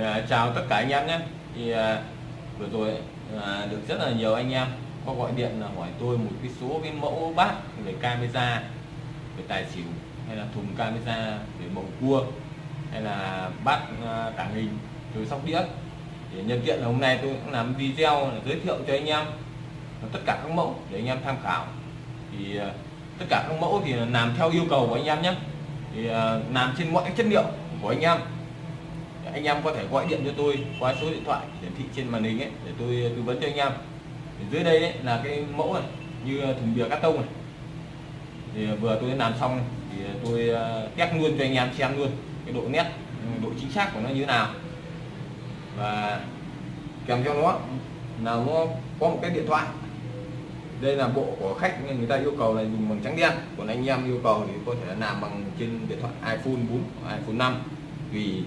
À, chào tất cả anh em nhé. Thì à, vừa rồi à, được rất là nhiều anh em có gọi điện là hỏi tôi một cái số cái mẫu bát về camera về tài xỉu hay là thùng camera về bầu cua hay là bát à, tảng hình. Từ sóc đĩa. Thì nhân tiện là hôm nay tôi cũng làm video giới thiệu cho anh em tất cả các mẫu để anh em tham khảo. Thì à, tất cả các mẫu thì làm theo yêu cầu của anh em nhé. Thì à, làm trên mọi chất liệu của anh em anh em có thể gọi điện cho tôi qua số điện thoại hiển thị trên màn hình ấy để tôi uh, tư vấn cho anh em. Thì dưới đây ấy, là cái mẫu này như uh, thùng bìa cắt tông này. Thì uh, vừa tôi làm xong thì tôi test luôn cho anh em xem luôn cái độ nét độ chính xác của nó như thế nào. Và kèm theo nó là nó có một cái điện thoại. Đây là bộ của khách nên người ta yêu cầu là dùng bằng trắng đen. Còn anh em yêu cầu thì có thể làm bằng trên điện thoại iPhone 4 iPhone 5 vì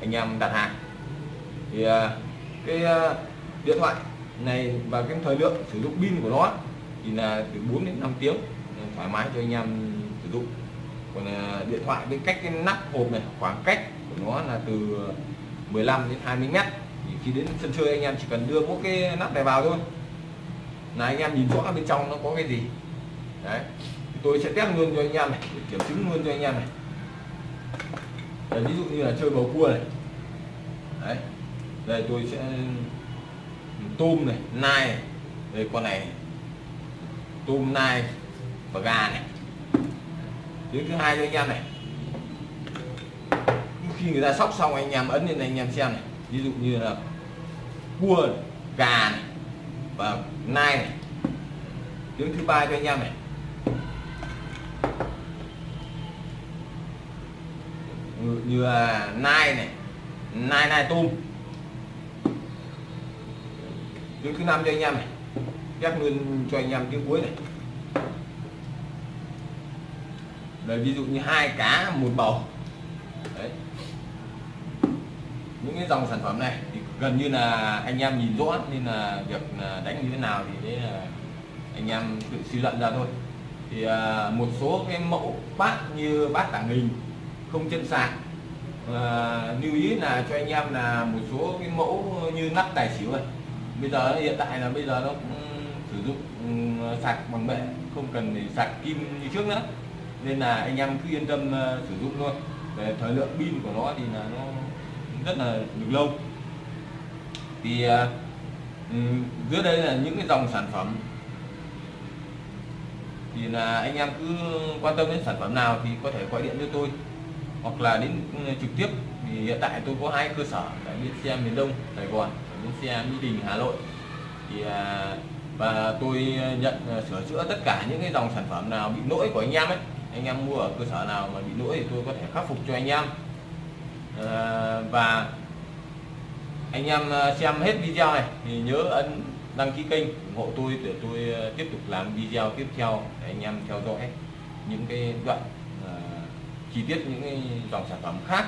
anh em đặt hàng. Thì à, cái à, điện thoại này và cái thời lượng sử dụng pin của nó thì là từ 4 đến 5 tiếng à, thoải mái cho anh em sử dụng. Còn điện thoại bên cách cái nắp hộp này, khoảng cách của nó là từ 15 đến 20 mét. Thì khi đến sân chơi anh em chỉ cần đưa mỗi cái nắp này vào thôi. Là anh em nhìn rõ bên trong nó có cái gì. Đấy. Tôi sẽ test luôn cho anh em này để kiểm chứng luôn cho anh em này. Đấy, ví dụ như là chơi bầu cua này. Đấy đây tôi sẽ tôm này nai này. đây con này tôm nai và gà này. Tiếng thứ hai cho anh em này. Khi người ta sóc xong anh em ấn lên này anh em xem này. Ví dụ như là cua này, gà này và nai này. Tiếng thứ ba cho anh em này. Như là nai này. Nai nai tôm tiếng thứ năm cho anh em này. Ghép luôn cho anh em tiếng cuối này. Đây, ví dụ như hai cá một bầu. Đấy. Những cái dòng sản phẩm này thì gần như là anh em nhìn rõ nên là việc đánh như thế nào thì đấy là anh em tự suy luận ra thôi. Thì à, một số cái mẫu bát như bát tảng hình không chân sạc à, ờ, lưu ý là cho anh em là một số cái mẫu như nắp tài xỉu này bây giờ hiện tại là bây giờ nó cũng sử dụng ừ, sạc bằng bệ không cần để sạc kim như trước nữa. Nên là anh em cứ yên tâm ờ, sử dụng luôn về thời lượng pin của nó thì là nó rất là được lâu. Thì ờ, ừ, dưới đây là những cái dòng sản phẩm. Thì là anh em cứ quan tâm đến sản phẩm nào thì có thể gọi điện cho tôi hoặc là đến ừ, trực tiếp thì hiện tại tôi có hai cơ sở tại bến xe miền Đông Sài Gòn bến xe Mỹ Đình Hà Nội. Thì à, và tôi ờ, nhận ờ, sửa chữa tất cả những cái dòng sản phẩm nào bị lỗi của anh em ấy anh em mua ở cơ sở nào mà bị lỗi thì tôi có thể khắc phục cho anh em. À, và anh em xem hết video này thì nhớ ấn đăng ký kênh ủng hộ tôi để tôi tiếp tục làm video tiếp theo để anh em theo dõi những cái đoạn chi tiết những dòng sản phẩm khác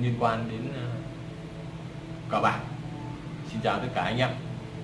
liên quan đến ờ, cờ bạc. Xin chào tất cả anh em.